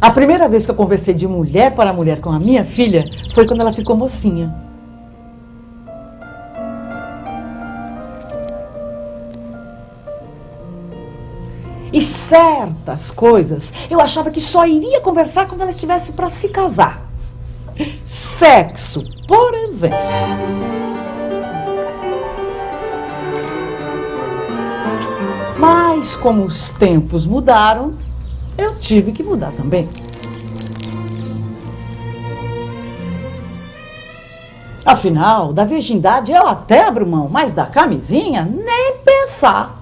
A primeira vez que eu conversei de mulher para mulher com a minha filha foi quando ela ficou mocinha. E certas coisas eu achava que só iria conversar quando ela estivesse para se casar. Sexo, por exemplo. Mas como os tempos mudaram, eu tive que mudar também. Afinal, da virgindade eu até abro mão, mas da camisinha, nem pensar.